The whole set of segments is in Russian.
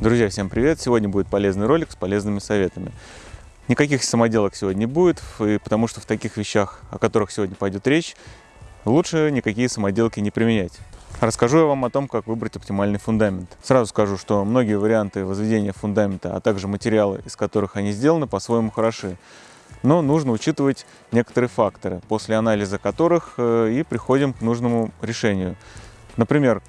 Друзья, всем привет! Сегодня будет полезный ролик с полезными советами. Никаких самоделок сегодня не будет, потому что в таких вещах, о которых сегодня пойдет речь, лучше никакие самоделки не применять. Расскажу я вам о том, как выбрать оптимальный фундамент. Сразу скажу, что многие варианты возведения фундамента, а также материалы, из которых они сделаны, по-своему хороши. Но нужно учитывать некоторые факторы, после анализа которых э, и приходим к нужному решению. Например,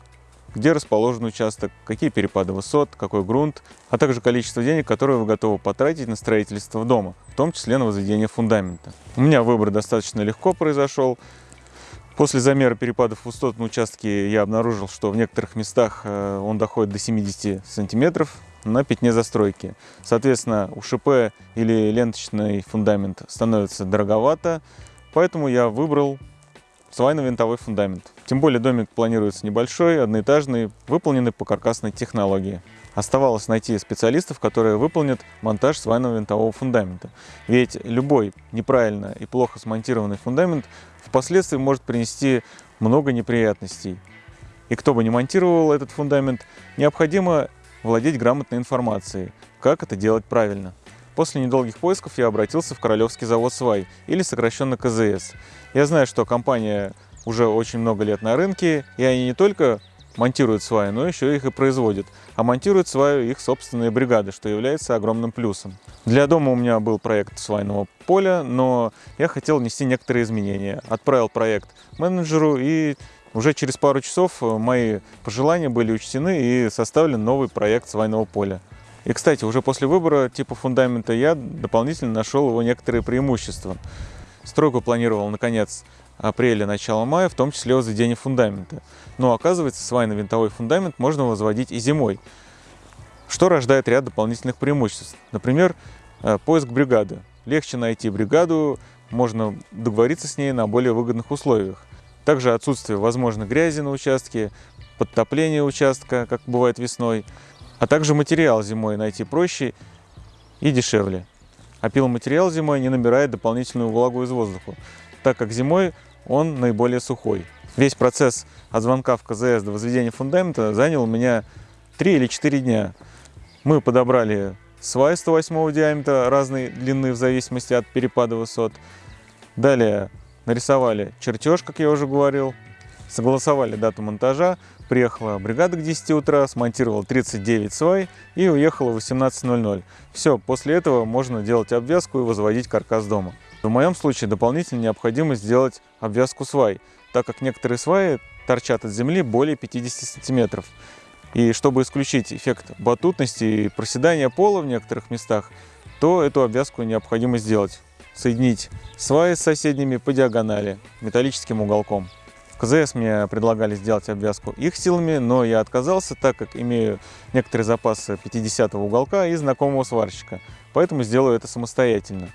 где расположен участок, какие перепады высот, какой грунт, а также количество денег, которые вы готовы потратить на строительство дома, в том числе на возведение фундамента. У меня выбор достаточно легко произошел. После замера перепадов высот на участке я обнаружил, что в некоторых местах э, он доходит до 70 сантиметров на пятне застройки. Соответственно, УШП или ленточный фундамент становится дороговато, поэтому я выбрал свайно-винтовой фундамент. Тем более домик планируется небольшой, одноэтажный, выполненный по каркасной технологии. Оставалось найти специалистов, которые выполнят монтаж свайного винтового фундамента. Ведь любой неправильно и плохо смонтированный фундамент впоследствии может принести много неприятностей. И кто бы не монтировал этот фундамент, необходимо владеть грамотной информацией, как это делать правильно. После недолгих поисков я обратился в Королевский завод «Свай» или сокращенно КЗС. Я знаю, что компания уже очень много лет на рынке, и они не только монтируют сваи, но еще их и производят. А монтируют сваю их собственные бригады, что является огромным плюсом. Для дома у меня был проект свайного поля, но я хотел внести некоторые изменения. Отправил проект менеджеру, и уже через пару часов мои пожелания были учтены и составлен новый проект свайного поля. И, кстати, уже после выбора типа фундамента я дополнительно нашел его некоторые преимущества. Стройку планировал на конец апреля, начало мая, в том числе возведение фундамента. Но оказывается, свайно-винтовой фундамент можно возводить и зимой, что рождает ряд дополнительных преимуществ. Например, э, поиск бригады. Легче найти бригаду, можно договориться с ней на более выгодных условиях. Также отсутствие возможной грязи на участке, подтопление участка, как бывает весной – а также материал зимой найти проще и дешевле. А пиломатериал зимой не набирает дополнительную влагу из воздуха, так как зимой он наиболее сухой. Весь процесс от звонка в КЗС до возведения фундамента занял у меня 3 или 4 дня. Мы подобрали свай 108 диаметра разной длины в зависимости от перепада высот. Далее нарисовали чертеж, как я уже говорил, согласовали дату монтажа, Приехала бригада к 10 утра, смонтировала 39 свай и уехала в 18.00. Все, после этого можно делать обвязку и возводить каркас дома. В моем случае дополнительно необходимо сделать обвязку свай, так как некоторые сваи торчат от земли более 50 сантиметров. И чтобы исключить эффект батутности и проседания пола в некоторых местах, то эту обвязку необходимо сделать. Соединить сваи с соседними по диагонали металлическим уголком. В КЗС мне предлагали сделать обвязку их силами, но я отказался, так как имею некоторые запасы 50 уголка и знакомого сварщика, поэтому сделаю это самостоятельно.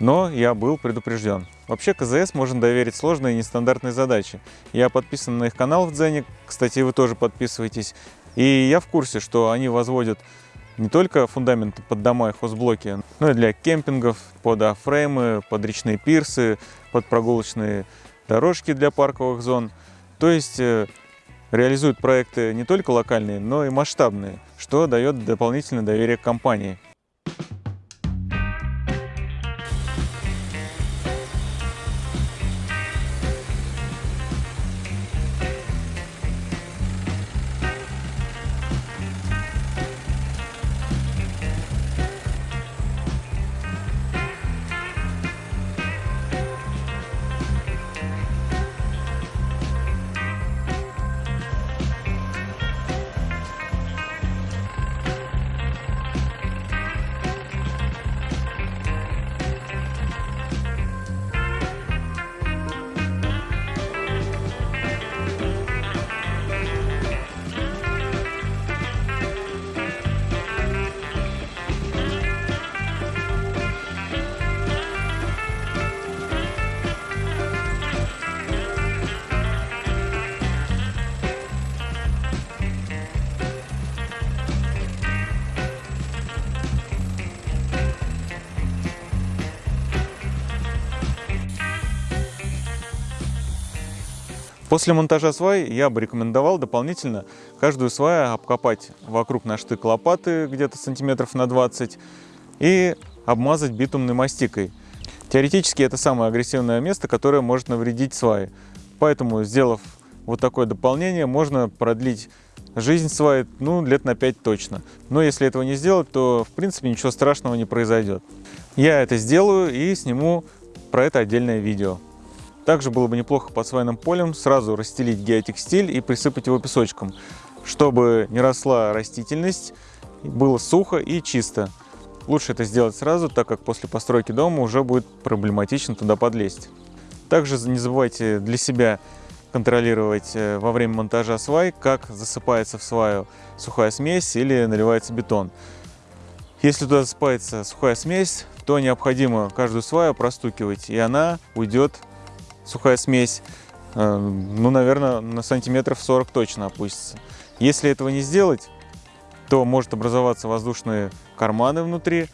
Но я был предупрежден. Вообще КЗС можно доверить сложные и нестандартные задачи. Я подписан на их канал в Дзене, кстати, вы тоже подписывайтесь. И я в курсе, что они возводят не только фундаменты под дома и хозблоки, но и для кемпингов, под афреймы, под речные пирсы, под прогулочные дорожки для парковых зон. То есть э, реализуют проекты не только локальные, но и масштабные, что дает дополнительное доверие к компании. После монтажа свай я бы рекомендовал дополнительно каждую сваю обкопать вокруг на штык лопаты где-то сантиметров на 20 и обмазать битумной мастикой. Теоретически это самое агрессивное место, которое может навредить сваи. Поэтому, сделав вот такое дополнение, можно продлить жизнь сваи ну, лет на 5 точно. Но если этого не сделать, то в принципе ничего страшного не произойдет. Я это сделаю и сниму про это отдельное видео. Также было бы неплохо под свайным полем сразу расстелить геотекстиль и присыпать его песочком, чтобы не росла растительность, было сухо и чисто. Лучше это сделать сразу, так как после постройки дома уже будет проблематично туда подлезть. Также не забывайте для себя контролировать э, во время монтажа свай, как засыпается в сваю сухая смесь или наливается бетон. Если туда засыпается сухая смесь, то необходимо каждую сваю простукивать, и она уйдет сухая смесь, э, ну, наверное, на сантиметров 40 точно опустится. Если этого не сделать, то может образоваться воздушные карманы внутри,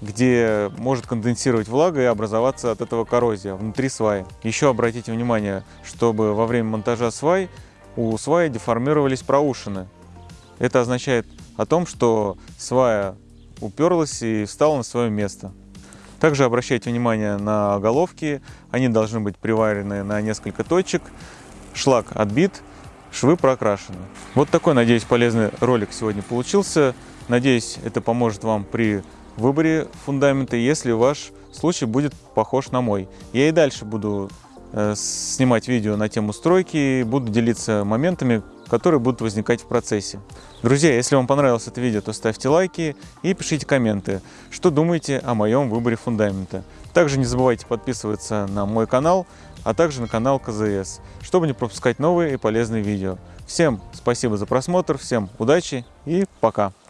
где может конденсировать влага и образоваться от этого коррозия внутри сваи. Еще обратите внимание, чтобы во время монтажа свай у сваи деформировались проушины. Это означает о том, что свая уперлась и встала на свое место. Также обращайте внимание на головки, они должны быть приварены на несколько точек, шлак отбит, швы прокрашены. Вот такой, надеюсь, полезный ролик сегодня получился. Надеюсь, это поможет вам при выборе фундамента, если ваш случай будет похож на мой. Я и дальше буду э, снимать видео на тему стройки, буду делиться моментами, которые будут возникать в процессе. Друзья, если вам понравилось это видео, то ставьте лайки и пишите комменты, что думаете о моем выборе фундамента. Также не забывайте подписываться на мой канал, а также на канал КЗС, чтобы не пропускать новые и полезные видео. Всем спасибо за просмотр, всем удачи и пока!